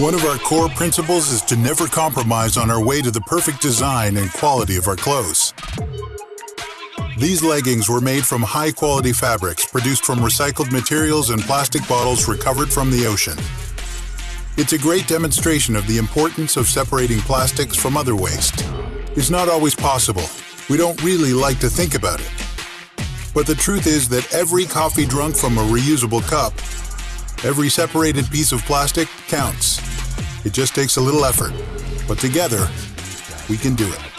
One of our core principles is to never compromise on our way to the perfect design and quality of our clothes. These leggings were made from high quality fabrics produced from recycled materials and plastic bottles recovered from the ocean. It's a great demonstration of the importance of separating plastics from other waste. It's not always possible. We don't really like to think about it. But the truth is that every coffee drunk from a reusable cup, every separated piece of plastic counts. It just takes a little effort. But together, we can do it.